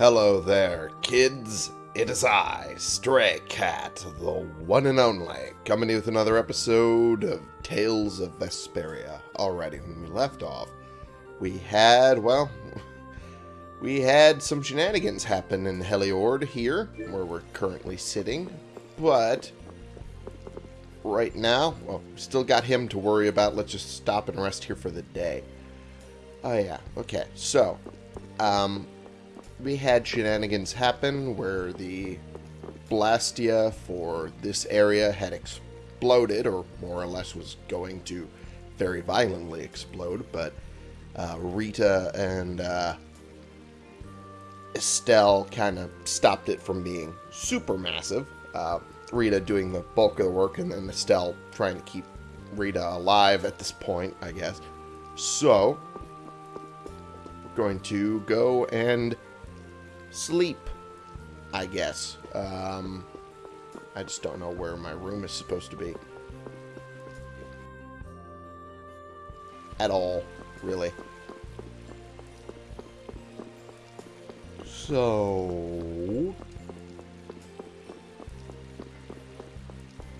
Hello there, kids. It is I, Stray Cat, the one and only, coming to you with another episode of Tales of Vesperia. Alrighty, when we left off, we had, well, we had some shenanigans happen in Heliord here, where we're currently sitting, but right now, well, still got him to worry about. Let's just stop and rest here for the day. Oh, yeah. Okay, so, um, we had shenanigans happen where the Blastia for this area had exploded, or more or less was going to very violently explode, but uh, Rita and uh, Estelle kind of stopped it from being super massive. Uh, Rita doing the bulk of the work, and then Estelle trying to keep Rita alive at this point, I guess. So, we're going to go and sleep, I guess. Um, I just don't know where my room is supposed to be. At all, really. So...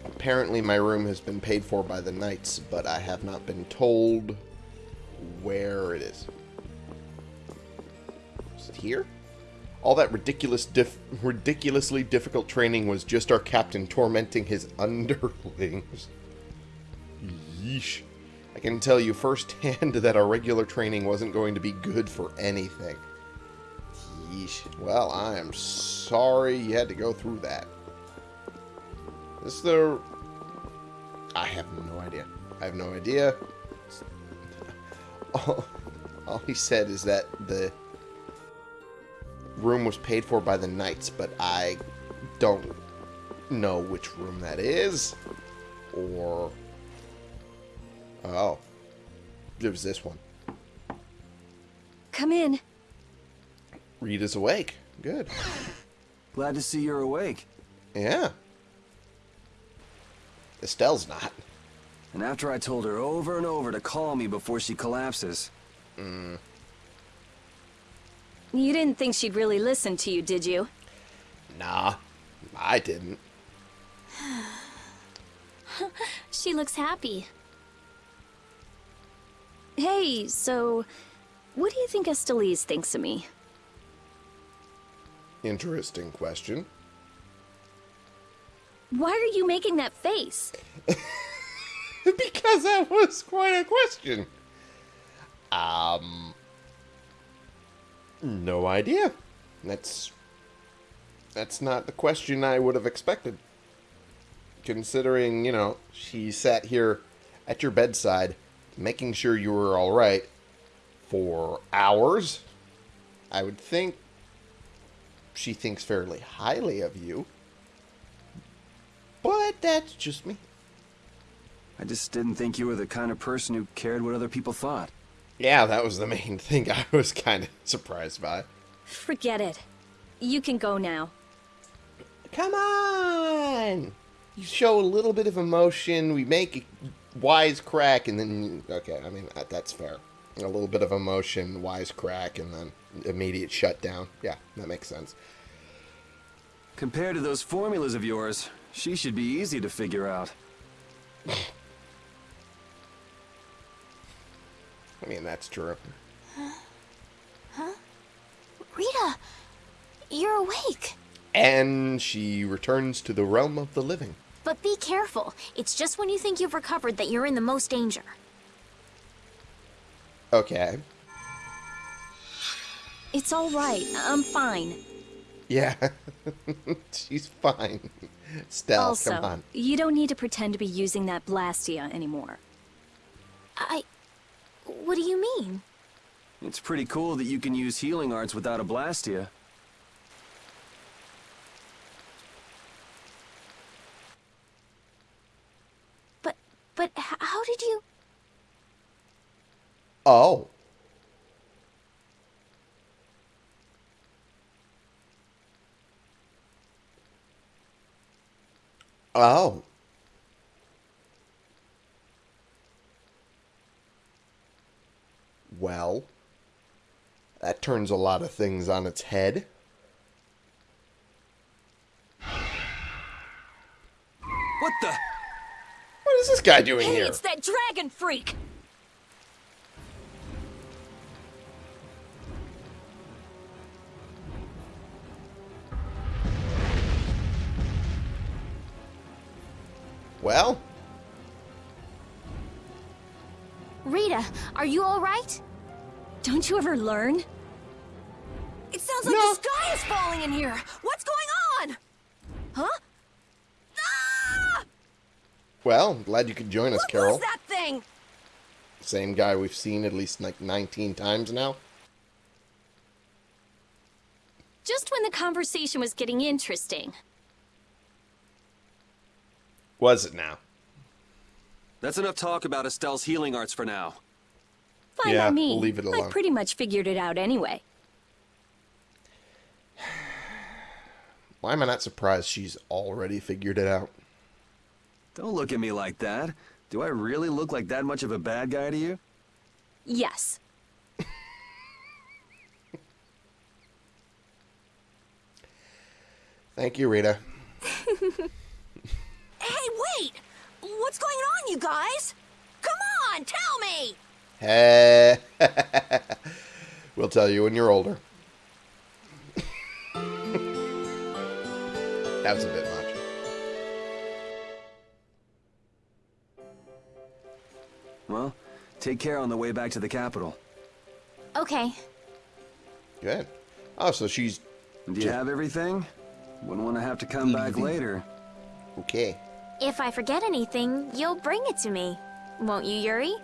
Apparently my room has been paid for by the knights, but I have not been told where it is. Is it here? All that ridiculous, dif ridiculously difficult training was just our captain tormenting his underlings. Yeesh. I can tell you firsthand that our regular training wasn't going to be good for anything. Yeesh. Well, I am sorry you had to go through that. Is the... I have no idea. I have no idea. All, all he said is that the room was paid for by the knights, but I don't know which room that is. Or... Oh. It was this one. Come in. Rita's awake. Good. Glad to see you're awake. Yeah. Estelle's not. And after I told her over and over to call me before she collapses. Mm. You didn't think she'd really listen to you, did you? Nah. I didn't. She looks happy. Hey, so... What do you think Estellise thinks of me? Interesting question. Why are you making that face? because that was quite a question. Um... No idea. That's... That's not the question I would have expected. Considering, you know, she sat here at your bedside, making sure you were alright for hours. I would think she thinks fairly highly of you. But that's just me. I just didn't think you were the kind of person who cared what other people thought. Yeah, that was the main thing I was kind of surprised by. Forget it. You can go now. Come on! You show a little bit of emotion, we make a wise crack, and then... Okay, I mean, that's fair. A little bit of emotion, wise crack, and then immediate shutdown. Yeah, that makes sense. Compared to those formulas of yours, she should be easy to figure out. I mean, that's true. Huh? huh? Rita! You're awake! And she returns to the realm of the living. But be careful. It's just when you think you've recovered that you're in the most danger. Okay. It's all right. I'm fine. Yeah. She's fine. Stell, also, come on. you don't need to pretend to be using that Blastia anymore. I... What do you mean? It's pretty cool that you can use healing arts without a Blastia. But... But how did you... Oh. Oh. well. That turns a lot of things on its head. What the? What is this guy doing hey, here? It's that dragon freak! Well? Rita, are you alright? Don't you ever learn? It sounds like No. the sky is falling in here. What's going on? Huh? Ah! well, I'm glad you could join us, What Karol. was that thing? Same guy we've seen at least like 19 times now. Just when the conversation was getting interesting. Was it now? That's enough talk about Estelle's healing arts for now. Fine Yeah, by me. leave it alone. I pretty much figured it out anyway. Why am I not surprised she's already figured it out? Don't look at me like that. Do I really look like that much of a bad guy to you? Yes. Thank you, Rita. Hey, wait! What's going on, you guys? Come on, tell me! Hey. we'll tell you when you're older. that was a bit much. Well, take care on the way back to the capital. Okay. Good. Oh, so she's Do you have everything? Wouldn't want to have to come back later. okay. If I forget anything, you'll bring it to me. Won't you, Yuri?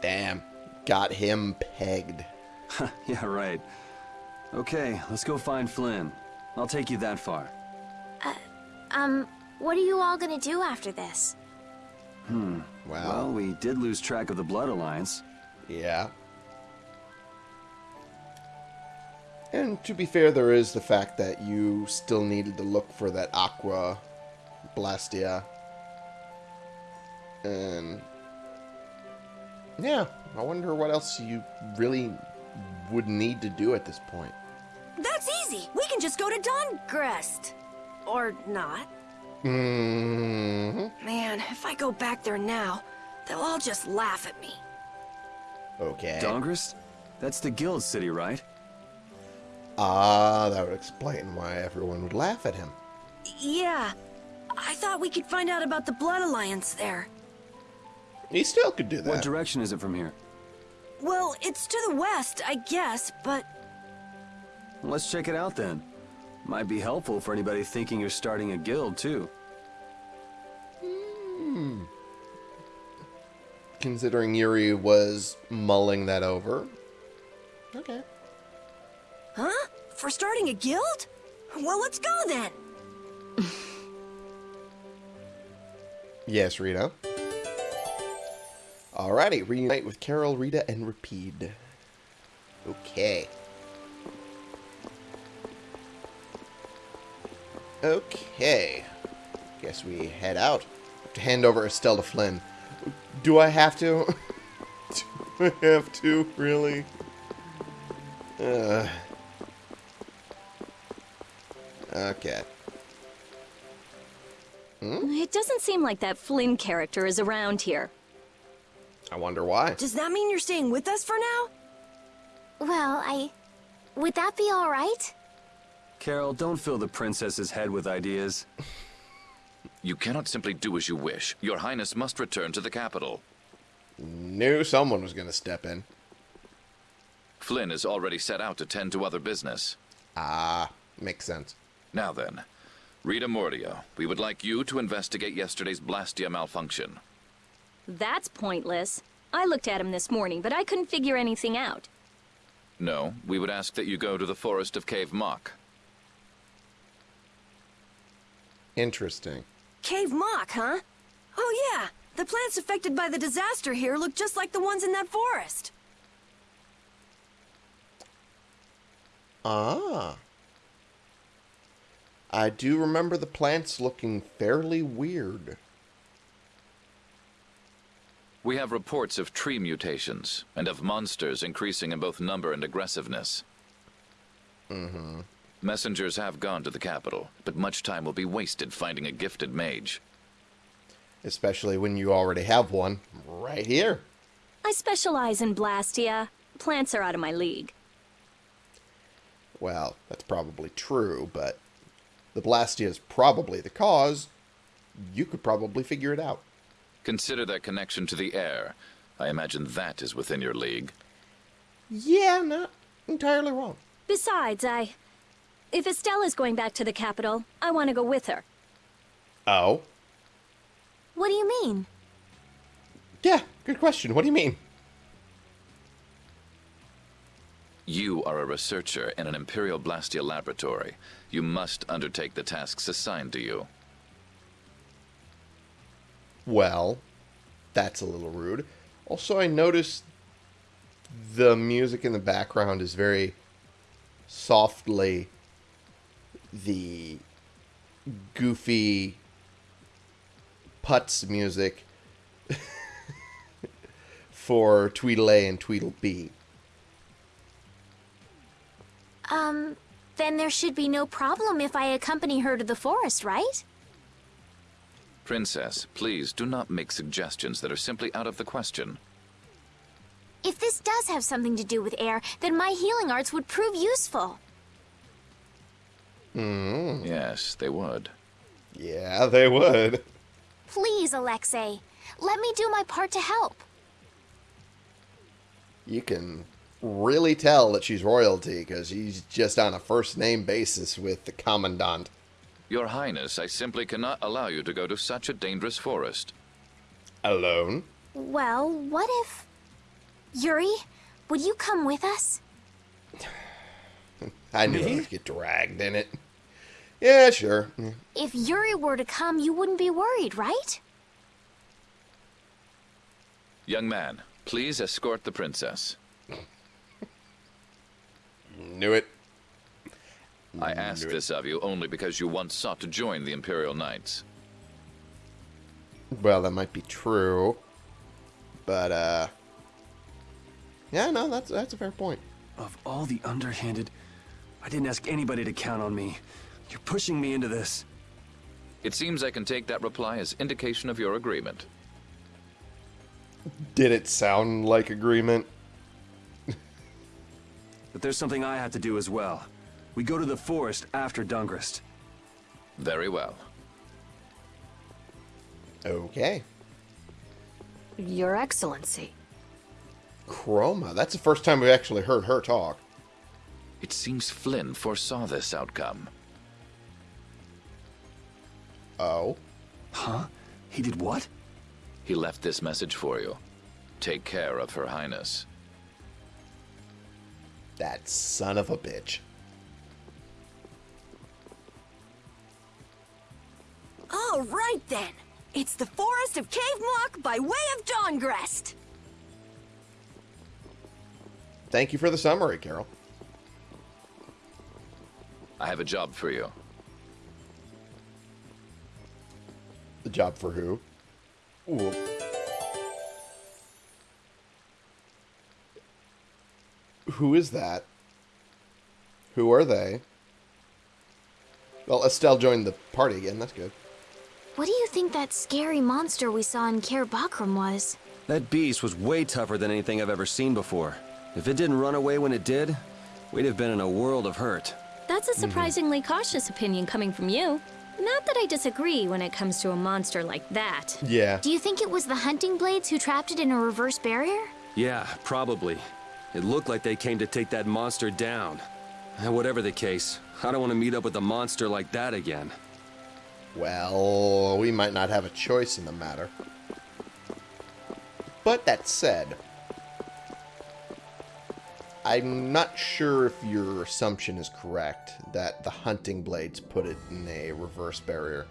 Damn. Got him pegged. yeah, right. Okay, let's go find Flynn. I'll take you that far. Uh, Um, what are you all gonna do after this? Wow. Well, we did lose track of the Blood Alliance. Yeah. And to be fair, there is the fact that you still needed to look for that Aqua Blastia. And. Yeah, I wonder what else you really would need to do at this point. That's easy. We can just go to Dahngrest. Or not. hmm Man, if I go back there now, they'll all just laugh at me. Okay. Dahngrest? That's the guild city, right? Ah, that would explain why everyone would laugh at him. Yeah. I thought we could find out about the Blood Alliance there. He still could do that. What direction is it from here? Well, it's to the west, I guess, but Let's check it out then. Might be helpful for anybody thinking you're starting a guild, too. Hmm. Considering Yuri was mulling that over. Okay. Huh? For starting a guild? Well, let's go then. Yes, Rita. Alrighty, reunite with Karol, Rita, and Repede. Okay. Okay. Guess we head out. To hand over Estelle to Flynn. Do I have to? Do I have to? Really? Uh. Okay. Hmm? It doesn't seem like that Flynn character is around here. I wonder why. Does that mean you're staying with us for now? Well, I... Would that be alright? Karol, don't fill the princess's head with ideas. You cannot simply do as you wish. Your Highness must return to the capital. Knew someone was going to step in. Flynn is already set out to tend to other business. Ah, makes sense. Now then, Rita Mordio, we would like you to investigate yesterday's Blastia malfunction. That's pointless. I looked at him this morning, but I couldn't figure anything out. No, we would ask that you go to the forest of Keiv Moc. Interesting. Keiv Moc, huh? Oh yeah, the plants affected by the disaster here look just like the ones in that forest. Ah. I do remember the plants looking fairly weird. We have reports of tree mutations and of monsters increasing in both number and aggressiveness. Mm-hmm. Messengers have gone to the capital, but much time will be wasted finding a gifted mage. Especially when you already have one right here. I specialize in Blastia. Plants are out of my league. Well, that's probably true, but the Blastia is probably the cause. You could probably figure it out. Consider that connection to the air. I imagine that is within your league. Yeah, not entirely wrong. Besides, I... If Estella's going back to the capital, I want to go with her. Oh? What do you mean? Yeah, good question. What do you mean? You are a researcher in an Imperial Blastia laboratory. You must undertake the tasks assigned to you. Well, that's a little rude. Also, I noticed the music in the background is very softly the goofy putz music for Tweedle-A and Tweedle-B. Um, then there should be no problem if I accompany her to the forest, right? Princess, please do not make suggestions that are simply out of the question. If this does have something to do with air, then my healing arts would prove useful. Mm. Yes, they would. Yeah, they would. Please, Alexei, let me do my part to help. You can really tell that she's royalty because she's just on a first name basis with the commandant. Your Highness, I simply cannot allow you to go to such a dangerous forest. Alone? Well, what if... Yuri, would you come with us? I knew I would get dragged in it. Yeah, sure. If Yuri were to come, you wouldn't be worried, right? Young man, please escort the princess. Knew it. I ask this of you only because you once sought to join the Imperial Knights. Well, that might be true. But, uh. Yeah, no, that's that's a fair point. Of all the underhanded, I didn't ask anybody to count on me. You're pushing me into this. It seems I can take that reply as indication of your agreement. Did it sound like agreement? But there's something I have to do as well. We go to the forest after Dahngrest. Very well. Okay. Your Excellency. Chroma. That's the first time we actually heard her talk. It seems Flynn foresaw this outcome. Oh. Huh? He did what? He left this message for you. Take care of Her Highness. That son of a bitch. All right then. It's the Forest of Keiv Moc by way of Dahngrest. Thank you for the summary, Karol. I have a job for you. The job for who? Ooh. Who is that? Who are they? Well, Estelle joined the party again. That's good. What do you think that scary monster we saw in Caer Bocram was? That beast was way tougher than anything I've ever seen before. If it didn't run away when it did, we'd have been in a world of hurt. That's a mhm. surprisingly cautious opinion coming from you. Not that I disagree when it comes to a monster like that. Yeah. Do you think it was the hunting blades who trapped it in a reverse barrier? Yeah, probably. It looked like they came to take that monster down. And whatever the case, I don't want to meet up with a monster like that again. Well, we might not have a choice in the matter. But that said, I'm not sure if your assumption is correct that the hunting blades put it in a reverse barrier.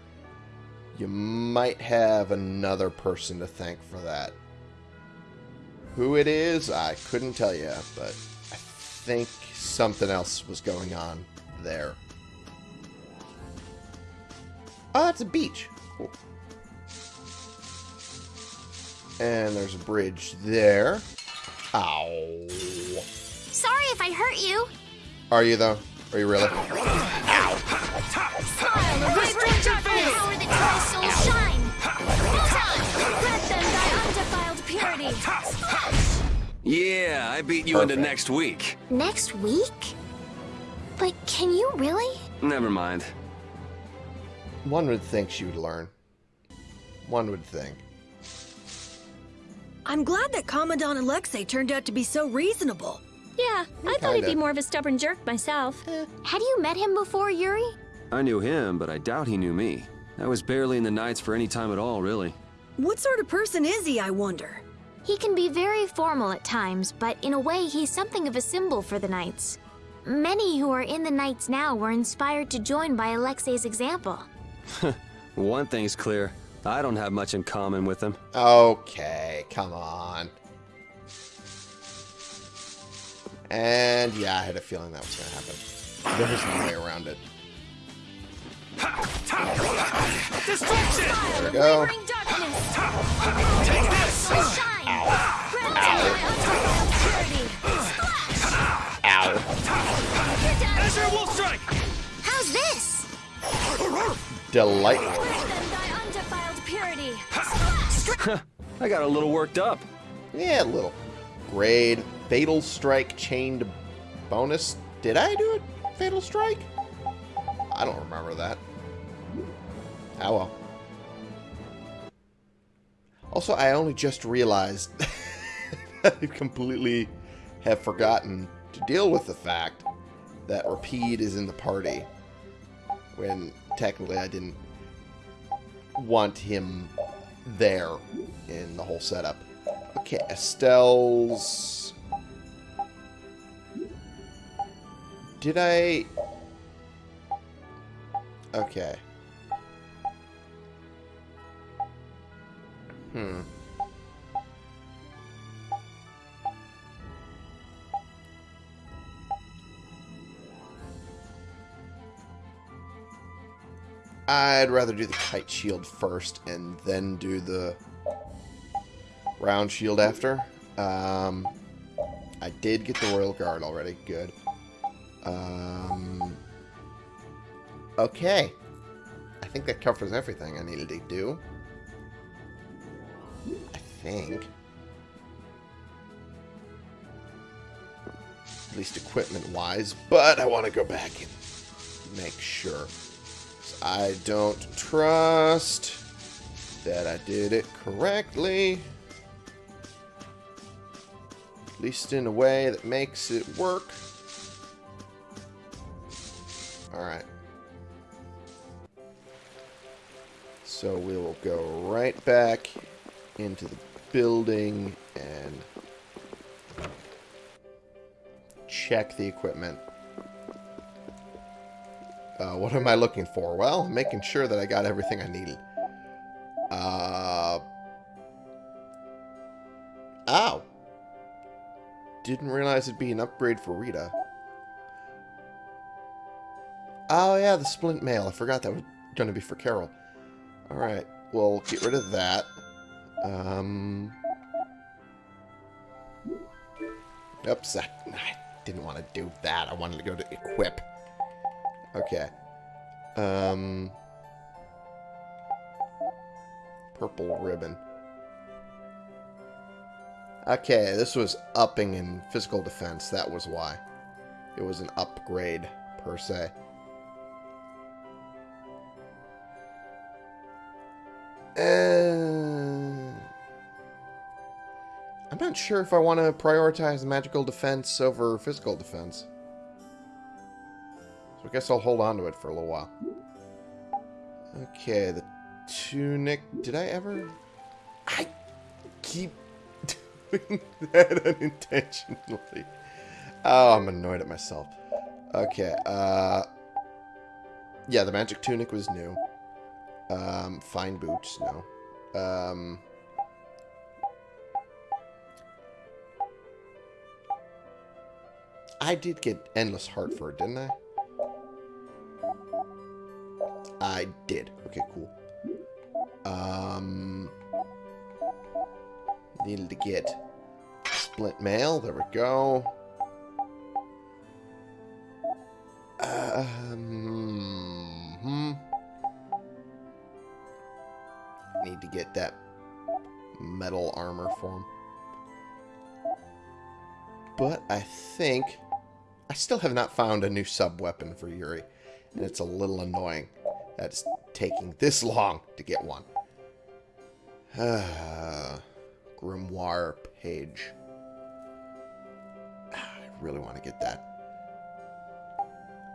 You might have another person to thank for that. Who it is, I couldn't tell you, but I think something else was going on there. Oh, it's a beach. Cool. And there's a bridge there. Ow. Sorry if I hurt you. Are you, though? Are you really? Smile, the vibrant darkness, power that tries souls shine. Bullseye! Let them thy undefiled purity. Yeah, I beat you into next week. Next week? But can you really? Never mind. One would think she would learn. One would think. I'm glad that Commandant Alexei turned out to be so reasonable. Yeah, I thought he'd be more of a stubborn jerk myself. Eh. Had you met him before, Yuri? I knew him, but I doubt he knew me. I was barely in the Knights for any time at all, really. What sort of person is he, I wonder? He can be very formal at times, but in a way, he's something of a symbol for the Knights. Many who are in the Knights now were inspired to join by Alexei's example. One thing's clear. I don't have much in common with him. Okay, come on. And yeah, I had a feeling that was going to happen. There was no way around it. There we go. Wavering darkness. Take this! Souls shine! Grant them thy undefiled purity. Ow. How's this? Delightful. Grant them thy undefiled purity. I got a little worked up. Yeah, a little. Grade. Fatal Strike chained bonus. Did I do it? Fatal Strike? I don't remember that. Ah well. Also, I only just realized that I completely have forgotten to deal with the fact that Repede is in the party. When technically I didn't want him there in the whole setup. Okay, Estelle's... Did I... Okay. Hmm. I'd rather do the kite shield first and then do the round shield after. Um, I did get the Royal Guard already. Good. Um, okay. I think that covers everything I needed to do. I think. At least equipment-wise. But I want to go back and make sure. I don't trust that I did it correctly. At least in a way that makes it work. Alright. So we will go right back into the building and check the equipment. Uh, what am I looking for? Well, making sure that I got everything I needed. Uh... Ow! Didn't realize it'd be an upgrade for Rita. Oh yeah, the splint mail. I forgot that was going to be for Karol. Alright, we'll get rid of that. Um... Oops, I, I didn't want to do that. I wanted to go to equip. Okay. Um... Purple ribbon. Okay, this was upping in physical defense. That was why. It was an upgrade, per se. Uh, I'm not sure if I want to prioritize magical defense over physical defense. I guess I'll hold on to it for a little while. Okay, the tunic. Did I ever... I keep doing that unintentionally. Oh, I'm annoyed at myself. Okay, uh... Yeah, the magic tunic was new. Um, fine boots, no. Um... I did get Endless Heart for it, didn't I? I did. Okay, cool. Um, needed to get splint mail. There we go. Um. Hmm. Need to get that metal armor form. But I think I still have not found a new sub-weapon for Yuri. And it's a little annoying that it's taking this long to get one. Grimoire page. I really want to get that.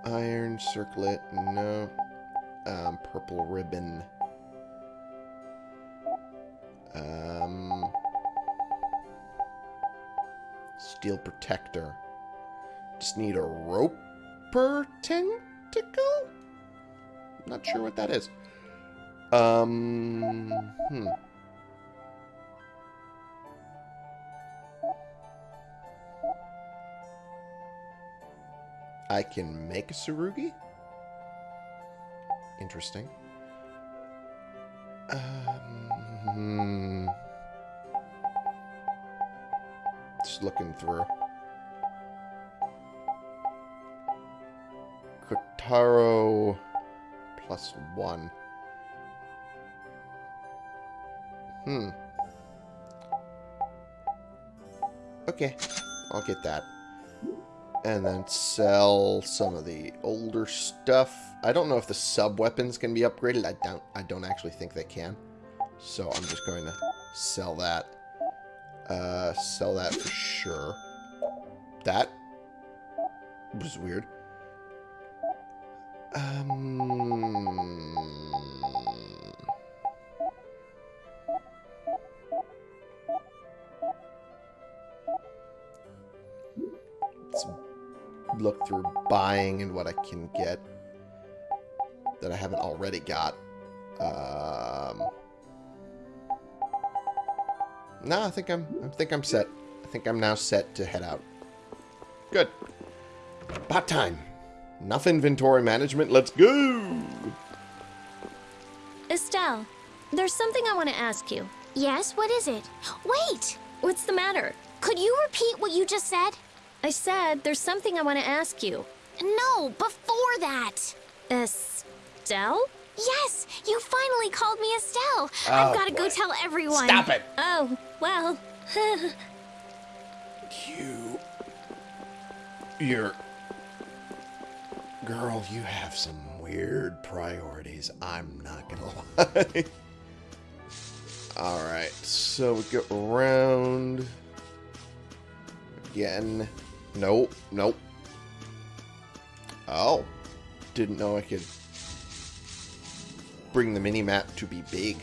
Iron circlet, no. Um, purple ribbon. Um, steel protector. Just need a roper tentacle? Not sure what that is. Um, hmm. I can make a Surugi? Interesting. Um, hmm. Just looking through. Kotaro plus one. Hmm. Okay, I'll get that. And then sell some of the older stuff. I don't know if the sub weapons can be upgraded. I don't I don't actually think they can. So I'm just going to sell that. Uh sell that for sure. That was weird. Um Let's look through buying and what I can get that I haven't already got. Um, no, I think I'm. I think I'm set. I think I'm now set to head out. Good. About time. Enough inventory management. Let's go. Estelle, there's something I want to ask you. Yes, what is it? Wait! What's the matter? Could you repeat what you just said? I said there's something I want to ask you. No, before that. Estelle? Yes, you finally called me Estelle. Oh, I've got to go tell everyone. Stop it. Oh, well. You. You're. Girl, you have some weird priorities. I'm not gonna lie. Alright, so we go around. Again. Nope, nope. Oh. Didn't know I could bring the mini-map to be big.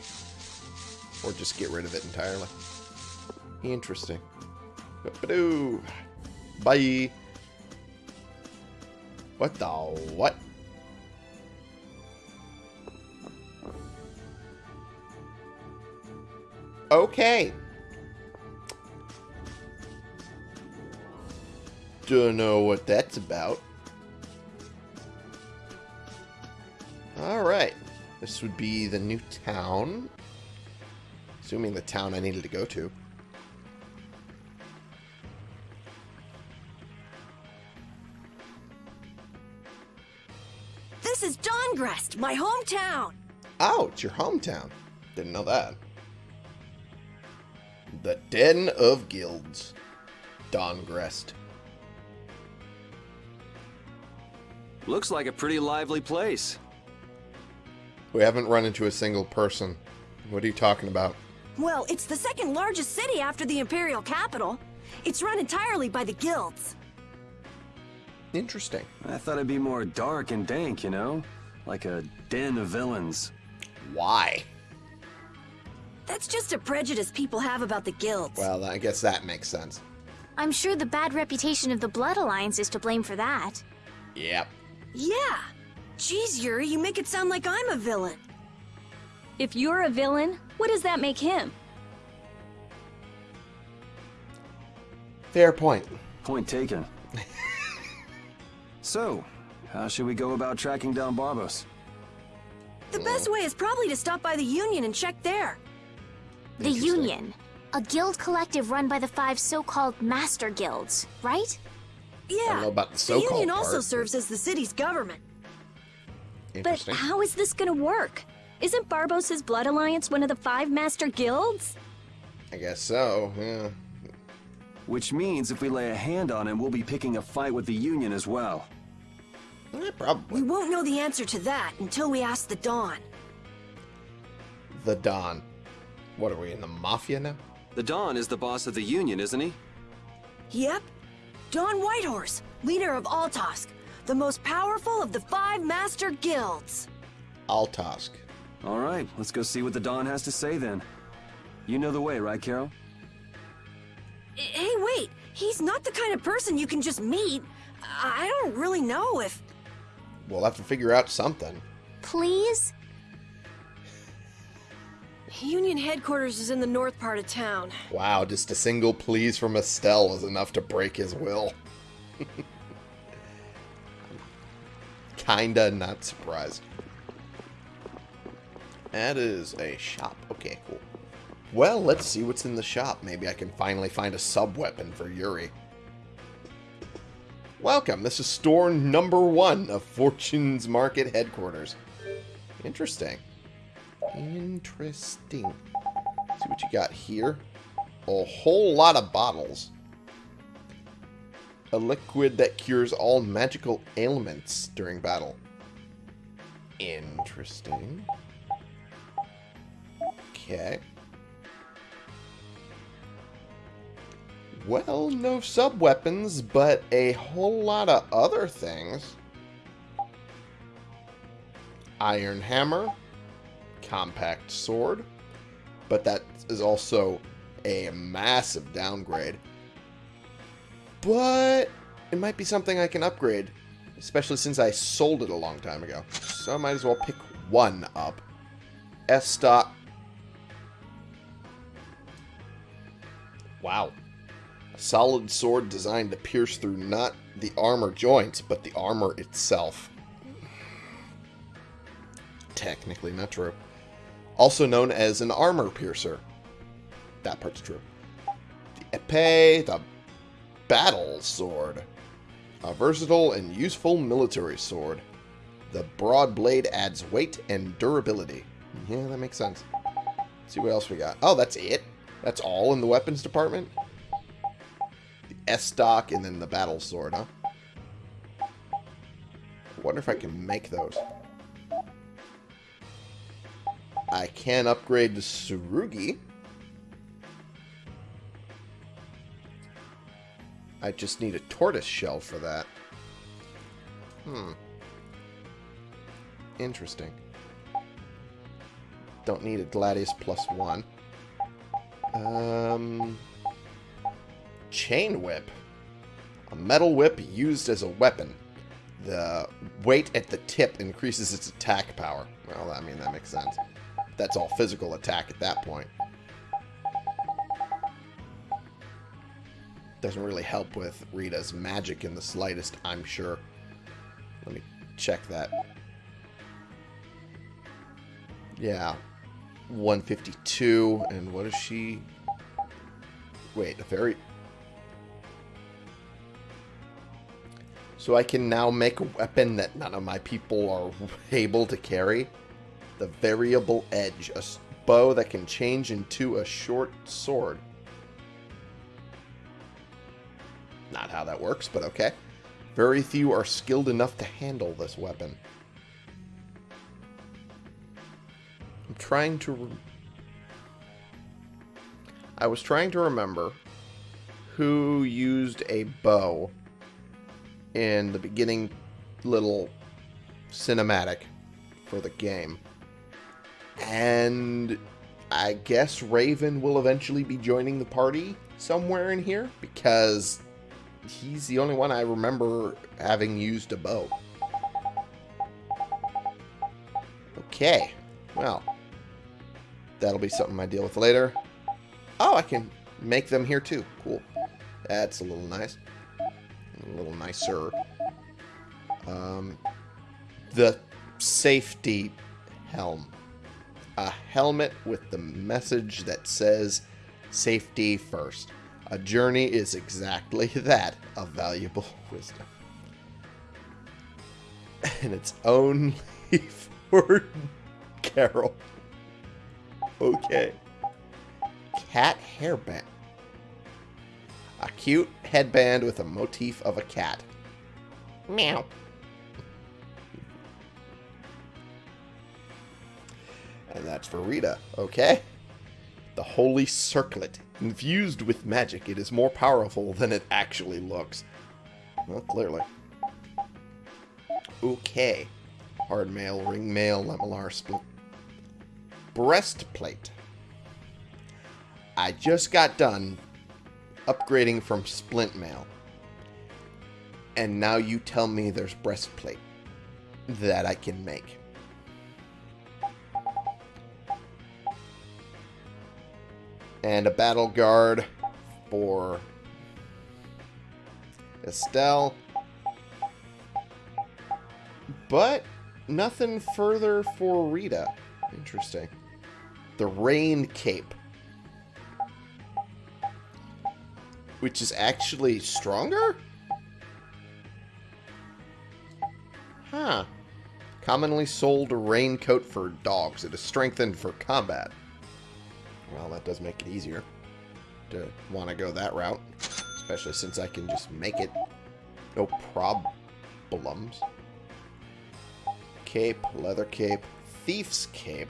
Or just get rid of it entirely. Interesting. Bye. What the what? Okay. Don't know what that's about. Alright. This would be the new town. Assuming the town I needed to go to. This is Dahngrest, my hometown. Oh, it's your hometown. Didn't know that. The Den of Guilds. Dahngrest. Looks like a pretty lively place. We haven't run into a single person. What are you talking about? Well, it's the second largest city after the Imperial capital. It's run entirely by the guilds. Interesting. I thought it'd be more dark and dank, you know? Like a den of villains. Why? That's just a prejudice people have about the guilds. Well, I guess that makes sense. I'm sure the bad reputation of the Blood Alliance is to blame for that. Yep. yeah. Geez, Yuri, you make it sound like I'm a villain. If you're a villain, what does that make him? Fair point. Point taken. So, how should we go about tracking down Barbos? The best way is probably to stop by the Union and check there. The Union, a guild collective run by the five so-called master guilds, right? Yeah. don't know about the the so-called Union also part, serves as the city's government. But how is this gonna work? Isn't Barbos's Blood Alliance one of the five master guilds? I guess so, yeah. Which means if we lay a hand on him, we'll be picking a fight with the Union as well. Eh, We won't know the answer to that until we ask the Don. The Don. What are we, in the Mafia now? The Don is the boss of the Union, isn't he? Yep. Don Whitehorse, leader of Altosk, the most powerful of the five master guilds. Altosk. All right, let's go see what the Don has to say then. You know the way, right, Karol? Hey, wait. He's not the kind of person you can just meet. I I don't really know if... We'll have to figure out something. Please? Union headquarters is in the north part of town. Wow, just a single please from Estelle is enough to break his will. Kinda not surprised. That is a shop. Okay, cool. Well, let's see what's in the shop. Maybe I can finally find a sub-weapon for Yuri. Welcome. This is store number one of Fortune's Market headquarters. Interesting. Interesting. See what you got here. A whole lot of bottles. A liquid that cures all magical ailments during battle. Interesting. Okay. Well, no sub-weapons, but a whole lot of other things. Iron hammer, compact sword, but that is also a massive downgrade. But it might be something I can upgrade, especially since I sold it a long time ago. So I might as well pick one up. Estoc. Wow. Solid sword designed to pierce through not the armor joints, but the armor itself. Technically not true also known as an armor piercer. That part's true. The epee, the battle sword. A versatile and useful military sword. The broad blade adds weight and durability. Yeah, that makes sense. Let's see what else we got. Oh, that's it? That's all in the weapons department? Estoc and then the battle sword, huh? I wonder if I can make those. I can upgrade to Surugi. I just need a tortoise shell for that. Hmm. Interesting. Don't need a Gladius plus one. Um, chain whip. A metal whip used as a weapon. The weight at the tip increases its attack power. Well, I mean, that makes sense. That's all physical attack at that point. Doesn't really help with Rita's magic in the slightest, I'm sure. Let me check that. Yeah. 152. And what is she? Wait, a very... So I can now make a weapon that none of my people are able to carry? The variable edge, a bow that can change into a short sword. Not how that works, but okay. Very few are skilled enough to handle this weapon. I'm trying to... I was trying to remember who used a bow in the beginning little cinematic for the game. And I guess Raven will eventually be joining the party somewhere in here because he's the only one I remember having used a bow. Okay, well, that'll be something I deal with later. Oh, I can make them here too. Cool. That's a little nice. A little nicer. Um, the safety helm. A helmet with the message that says safety first. A journey is exactly that, a valuable wisdom. And it's only for Karol. Okay. Cat hairband. A cute headband with a motif of a cat. Meow. And that's for Rita. Okay. The Holy Circlet. Infused with magic, it is more powerful than it actually looks. Well, clearly. Okay. Hard mail, ring mail, lamellar split. Breastplate. I just got done upgrading from splint mail. And now you tell me there's breastplate that I can make. And a battle guard for Estelle. But nothing further for Rita. Interesting. The Rain Cape. Which is actually stronger? Huh. Commonly sold raincoat for dogs. It is strengthened for combat. Well, that does make it easier to want to go that route. Especially since I can just make it. No problems. Cape, leather cape, thief's cape.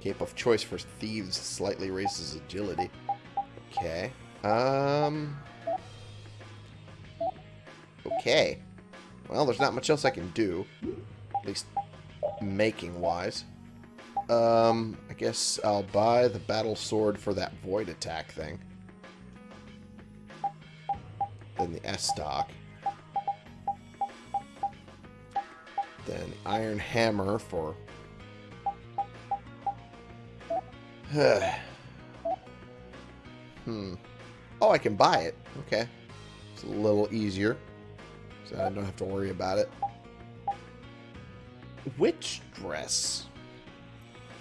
Cape of choice for thieves slightly raises agility. Okay. Um. Okay. Well, there's not much else I can do. At least making-wise. Um, I guess I'll buy the battle sword for that void attack thing. Then the Estoc. Then the iron hammer for... hmm. Oh, I can buy it. Okay. It's a little easier. So I don't have to worry about it. Witch dress.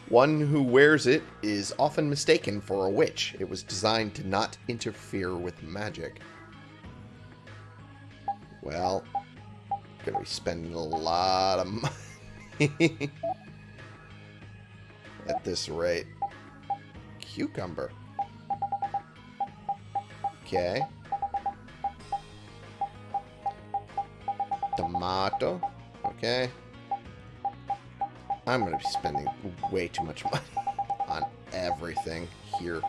One who wears it is often mistaken for a witch. It was designed to not interfere with magic. Well, gonna be spending a lot of money at this rate. Cucumber. Okay. Tomato. Okay. I'm going to be spending way too much money on everything here.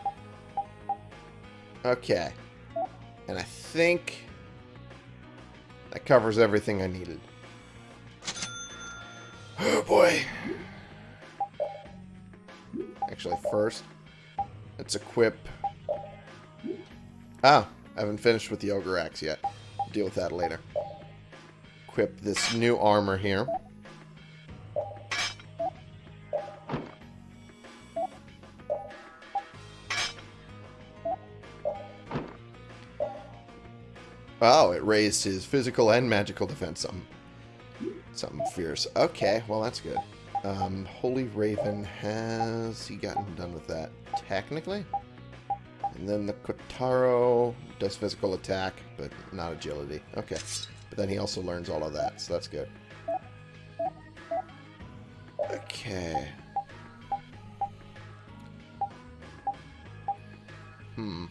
Okay. And I think that covers everything I needed. Oh boy. Actually, first, let's equip... Oh, I haven't finished with the Ogre Axe yet. deal with that later. Equip this new armor here. Oh, it raised his physical and magical defense. Something, something fierce. Okay, well that's good. Um, Holy Raven, has he gotten done with that? Technically? And then the Kotaro does physical attack, but not agility. Okay. But then he also learns all of that, so that's good. Okay. Hmm.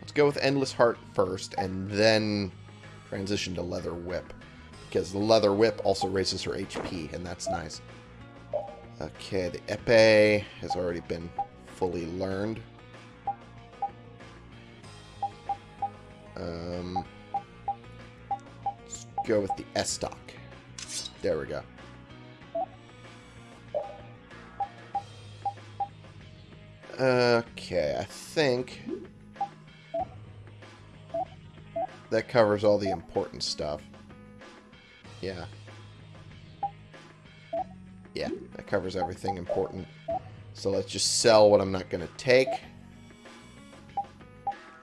Let's go with Endless Heart first, and then transition to Leather Whip. Because the Leather Whip also raises her HP, and that's nice. Okay, the Epee has already been fully learned. Um, let's go with the Estoc. There we go. Okay, I think that covers all the important stuff. Yeah. Yeah, that covers everything important. So let's just sell what I'm not going to take.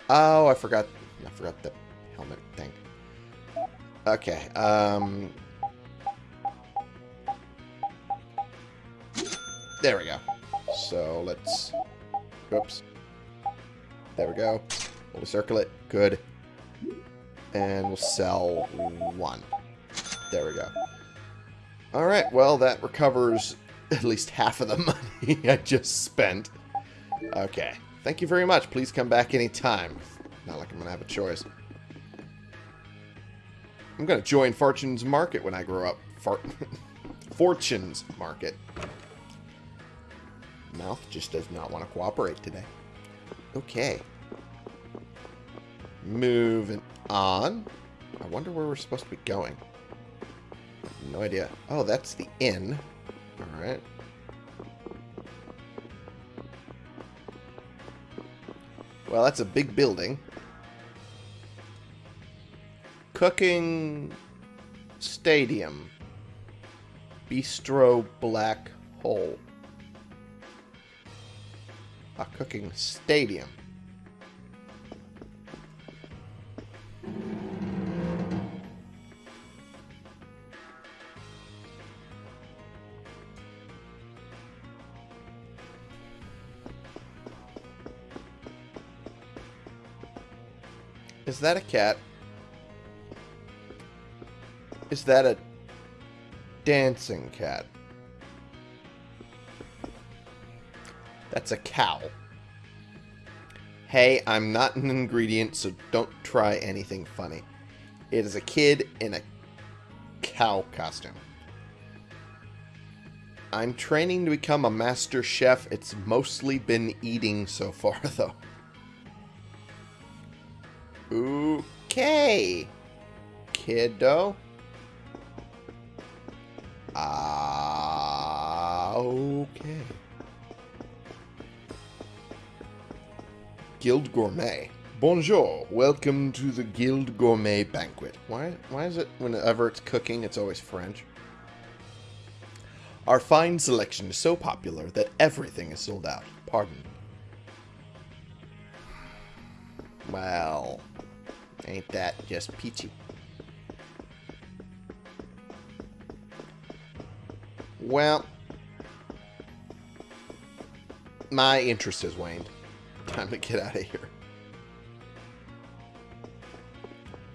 Oh, I forgot. I forgot the helmet thing. Okay. Um. There we go. So let's. Oops. There we go. We'll circle it. Good. And we'll sell one. There we go. Alright, well, that recovers at least half of the money I just spent. Okay. Thank you very much. Please come back anytime. Not like I'm going to have a choice. I'm going to join Fortune's Market when I grow up. Fart Fortune's Market. Mouth just does not want to cooperate today. Okay. Moving on. I wonder where we're supposed to be going. No idea. Oh, that's the inn. Alright. Well, that's a big building. Cooking Stadium. Bistro Black Hole. A cooking stadium. Is that a cat? Is that a dancing cat? That's a cow. Hey, I'm not an ingredient, so don't try anything funny. It is a kid in a cow costume. I'm training to become a master chef. It's mostly been eating so far, though. Okay. Kiddo. Ah, okay. Guild Gourmet. Bonjour. Welcome to the Guild Gourmet Banquet. Why, why is it whenever it's cooking, it's always French? Our fine selection is so popular that everything is sold out. Pardon. Well, ain't that just peachy? Well, my interest has waned. Time to get out of here.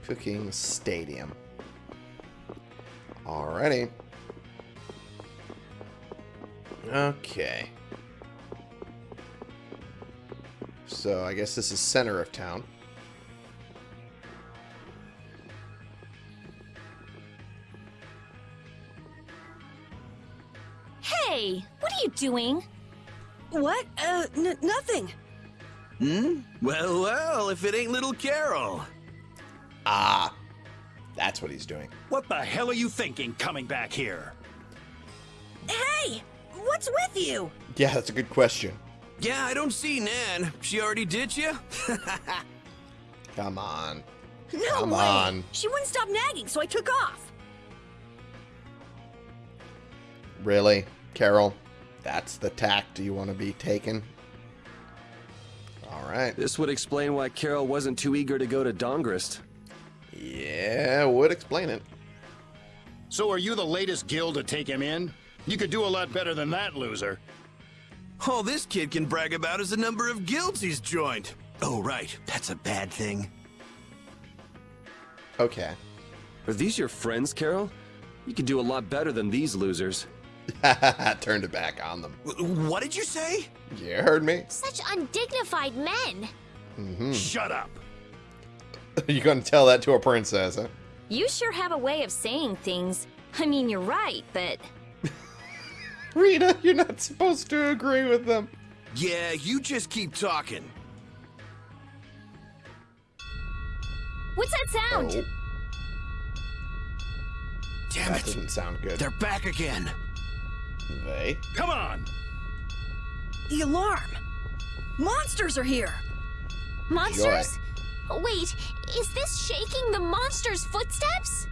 Cooking Stadium. Alrighty. Okay. So I guess this is center of town. Doing? What? Uh, n nothing. Hmm? Well, well, if it ain't little Karol. Ah, that's what he's doing. What the hell are you thinking coming back here? Hey! What's with you? Yeah, that's a good question. Yeah, I don't see Nan. She already ditched you? Come on. No Come way! on. She wouldn't stop nagging, so I took off. Really? Karol? That's the tact you want to be taking? Alright. This would explain why Karol wasn't too eager to go to Dahngrest. Yeah, would explain it. So are you the latest guild to take him in? You could do a lot better than that, loser. All this kid can brag about is the number of guilds he's joined. Oh, right. That's a bad thing. Okay. Are these your friends, Karol? You can do a lot better than these losers. Turned it back on them. What did you say? You heard me. Such undignified men. Mm-hmm. Shut up. you gonna tell that to a princess, huh? You sure have a way of saying things. I mean, you're right, but Rita, you're not supposed to agree with them. Yeah, you just keep talking. what's that sound? Oh, Damn that it. doesn't sound good. They're back again. They? Come on. The alarm. Monsters are here. Monsters? Wait, is this shaking the monster's footsteps?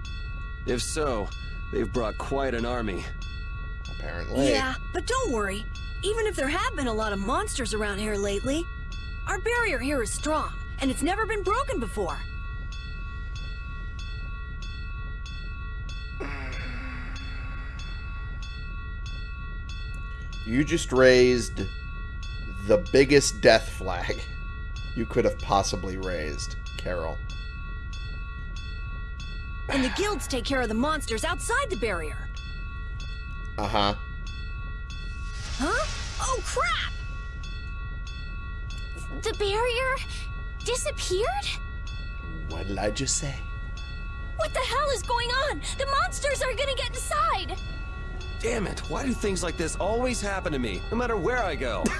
If so, they've brought quite an army. Apparently. Yeah, but don't worry. Even if there have been a lot of monsters around here lately, our barrier here is strong, and it's never been broken before. You just raised the biggest death flag you could have possibly raised, Karol. And the guilds take care of the monsters outside the barrier. Uh-huh. Huh? Oh, crap! The barrier disappeared? What did I just say? What the hell is going on? The monsters are gonna get inside! Damn it, why do things like this always happen to me, no matter where I go?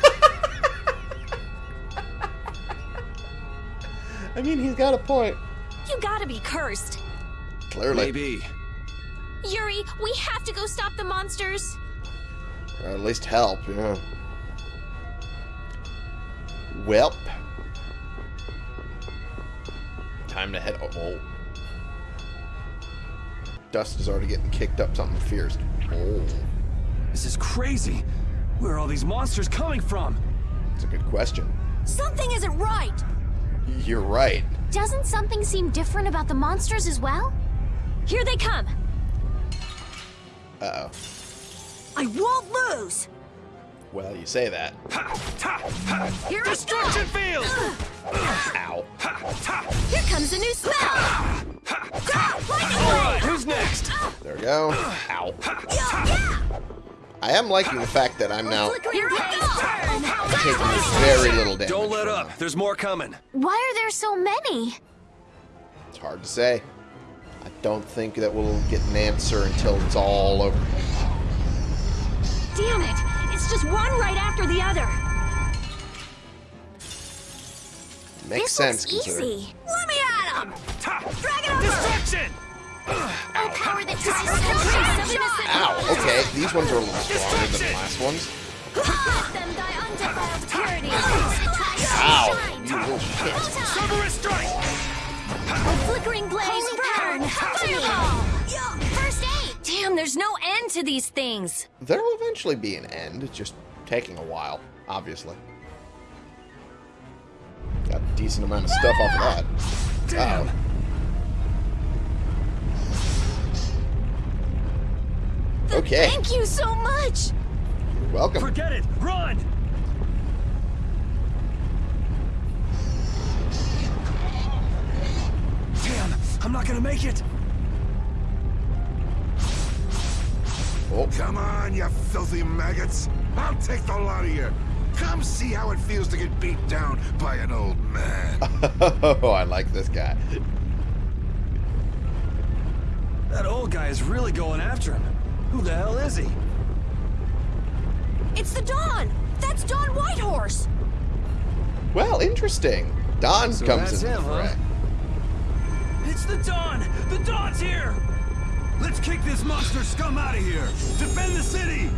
I mean, he's got a point. You gotta be cursed. Clearly. Maybe. Yuri, we have to go stop the monsters. Or at least help, yeah. Welp. Time to head... Oh, oh. Dust is already getting kicked up something fierce. This is crazy. Where are all these monsters coming from? that's a good question. Something isn't right! You're right. Doesn't something seem different about the monsters as well? Here they come! Uh-oh. I won't lose! Well, you say that. Here Destruction field! Ow. Here comes a new smell! Alright, who's next? There we go. Ow. I am liking the fact that I'm now Flickering blaze burn! taking very little damage. Don't let up, there's more coming. Why are there so many? It's hard to say. I don't think that we'll get an answer until it's all over. Damn it! It's just one right after the other! Makes this sense looks easy. Let me at him! Drag it over! Destruction! Oh, power that just Ow, okay. These ones are a little stronger than the last ones. Let them die undefiled purity! Ow! You little shit. Cerberus strike! Flickering blaze burn! Fireball! First aid! Damn, there's no end to these things! There will eventually be an end. It's just taking a while, obviously. Got a decent amount of stuff off of that. Damn! Uh-oh. Okay, Thank you so much! you're welcome. Forget it! Run! Damn, I'm not gonna make it! Oh, Come on, you filthy maggots. I'll take the lot of you. Come see how it feels to get beat down by an old man. oh, I like this guy. That old guy is really going after him. Who the hell is he? It's the Don! That's Don Whitehorse! Well, interesting. Don So comes in. the him, huh? fray. It's the Don! The Don's here! Let's kick this monster scum out of here! Defend the city!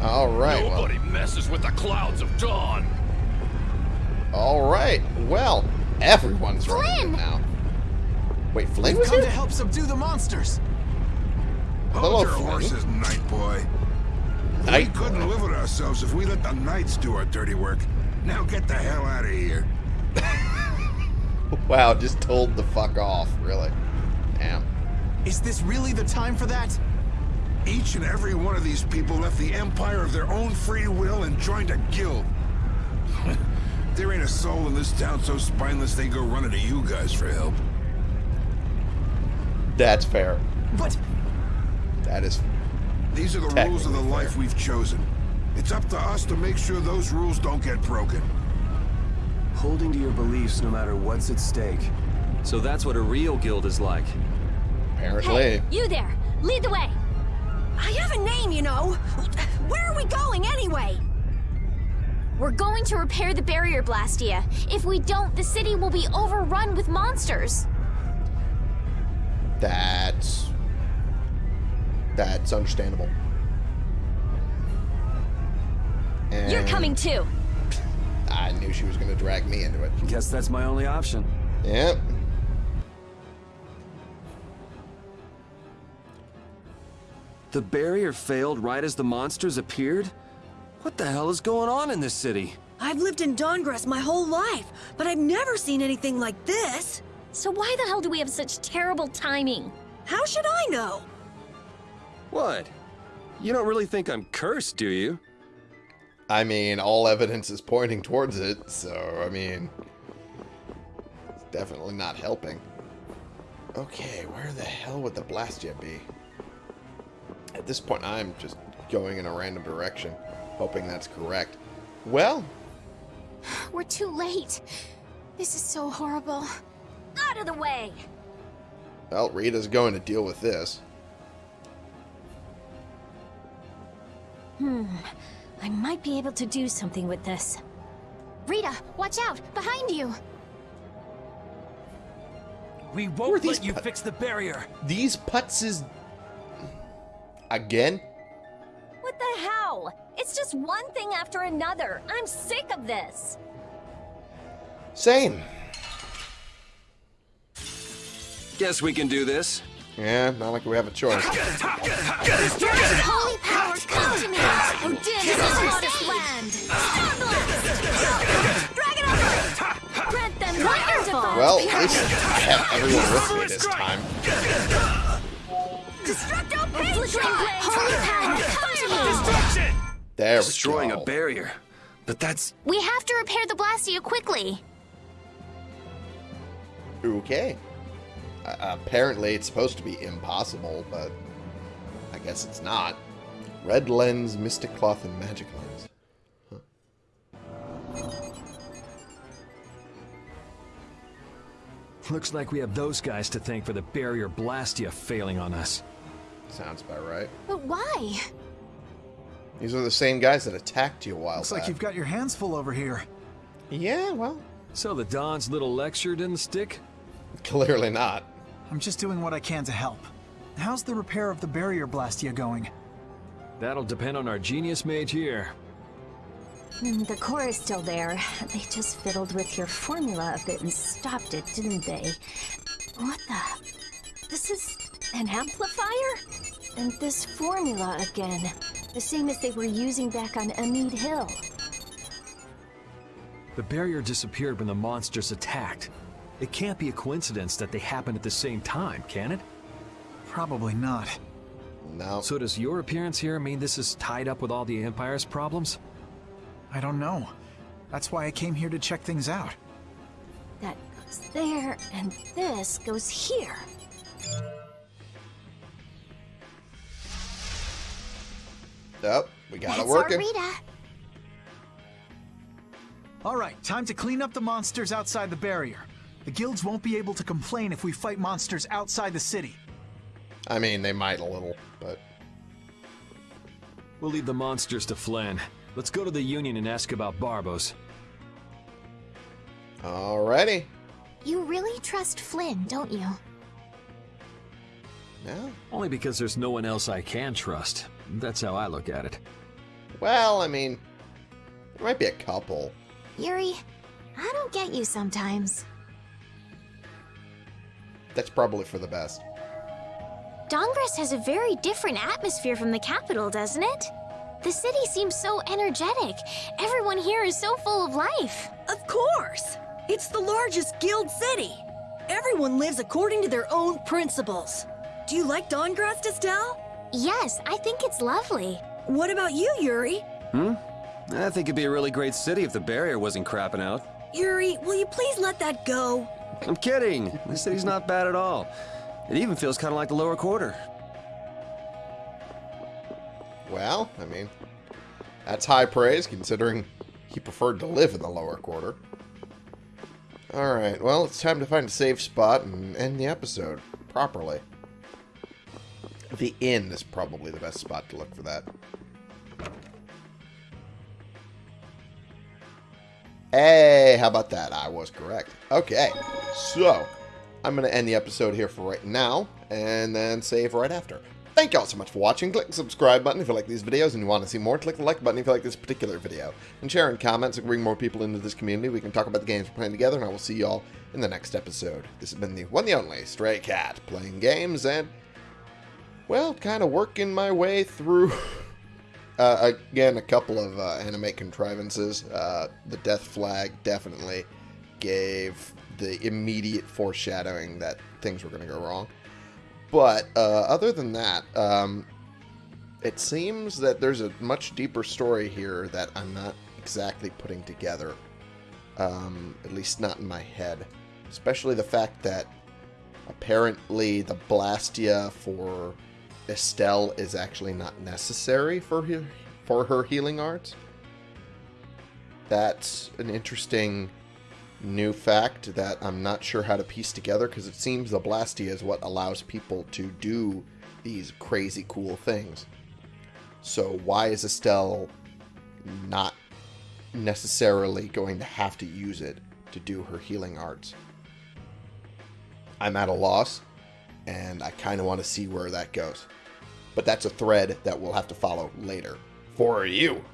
All right. Well, Nobody messes with the clouds of dawn. all right. Well, everyone's running Flynn! now. Wait, Flynn was Come here? to help subdue the monsters! Hello, Hold your Flynn. horses, knight boy. Knight we couldn't boy. live with ourselves if we let the knights do our dirty work. Now get the hell out of here. Wow, just told the fuck off, really. Damn. Is this really the time for that? Each and every one of these people left the empire of their own free will and joined a guild. there ain't a soul in this town so spineless they go running to you guys for help. That's fair. But That is These are the rules of the Technically life fair. we've chosen. It's up to us to make sure those rules don't get broken. holding to your beliefs no matter what's at stake. So that's what a real guild is like. Apparently. Hey, you there! Lead the way! I have a name, you know! Where are we going, anyway? We're going to repair the barrier Blastia. If we don't, the city will be overrun with monsters. That's that's understandable. And You're coming too! I knew she was going to drag me into it. Guess that's my only option. Yep. The barrier failed right as the monsters appeared? What the hell is going on in this city? I've lived in Dahngrest my whole life, but I've never seen anything like this. So why the hell do we have such terrible timing? How should I know? What? You don't really think I'm cursed, do you? I mean, all evidence is pointing towards it, so I mean, it's definitely not helping. Okay, where the hell would the Blastia be? At this point, I'm just going in a random direction, hoping that's correct. Well, We're too late. This is so horrible. Out of the way! well, Rita's going to deal with this. Hmm. I might be able to do something with this. Rita, watch out! Behind you! We won't these let you fix the barrier. These putts is... Again? What the hell? It's just one thing after another. I'm sick of this. Same. Guess we can do this. Yeah, not like we have a choice. Holy power, come to me! Odin is hottest land. Stormblast! Dragon over! Grant them wonderful! Well, at least I have everyone with me this time. Destructo Destruction! There we Destroying go. a barrier. But that's... We have to repair the Blastia quickly. Okay. Uh, apparently, it's supposed to be impossible, but I guess it's not. Red lens, mystic cloth, and magic lens. Looks like we have those guys to thank for the barrier Blastia failing on us. Sounds about right. But why? These are the same guys that attacked you a while Looks back. like you've got your hands full over here. Yeah, well, So the Don's little lecture didn't stick? clearly not. I'm just doing what I can to help. How's the repair of the barrier Blastia going? That'll depend on our genius mage here. Mm, The core is still there. They just fiddled with your formula a bit and stopped it, didn't they? What the? This is an amplifier? And this formula again. The same as they were using back on Amid Hill. The barrier disappeared when the monsters attacked. It can't be a coincidence that they happened at the same time, can it? Probably not. No. So does your appearance here mean this is tied up with all the Empire's problems? I don't know. That's why I came here to check things out. That goes there, and this goes here. Oh, we got That's it working. our Rita. All right, time to clean up the monsters outside the barrier. The guilds won't be able to complain if we fight monsters outside the city. I mean, they might a little, but We'll leave the monsters to Flynn. Let's go to the Union and ask about Barbos. alrighty. You really trust Flynn, don't you? No. Only because there's no one else I can trust. That's how I look at it. Well, I mean, there might be a couple. Yuri, I don't get you sometimes. That's probably for the best. Dahngrest has a very different atmosphere from the capital, doesn't it? The city seems so energetic. Everyone here is so full of life. Of course! It's the largest guild city. Everyone lives according to their own principles. Do you like Dahngrest, Estelle? Yes, I think it's lovely. What about you, Yuri? Hmm? I think it'd be a really great city if the barrier wasn't crapping out. Yuri, will you please let that go? I'm kidding. The city's not bad at all. It even feels kind of like the lower quarter. Well, I mean, that's high praise considering he preferred to live in the lower quarter. Alright, well, it's time to find a safe spot and end the episode properly. The inn is probably the best spot to look for that. Hey, how about that? I was correct. Okay, so I'm going to end the episode here for right now and then save right after. Thank you all so much for watching. Click the subscribe button if you like these videos and you want to see more. Click the like button if you like this particular video. And share in comments and bring more people into this community. We can talk about the games we're playing together and I will see you all in the next episode. This has been the one the only Stray Cat playing games and, well, kind of working my way through Uh, again, a couple of uh, anime contrivances. Uh, the death flag definitely gave the immediate foreshadowing that things were going to go wrong. But uh, other than that, um, it seems that there's a much deeper story here that I'm not exactly putting together. Um, at least not in my head. Especially the fact that apparently the Blastia for Estelle is actually not necessary for her, for her healing arts. That's an interesting new fact that I'm not sure how to piece together because it seems the Blastia is what allows people to do these crazy cool things. So why is Estelle not necessarily going to have to use it to do her healing arts? I'm at a loss, and I kind of want to see where that goes. But that's a thread that we'll have to follow later for you.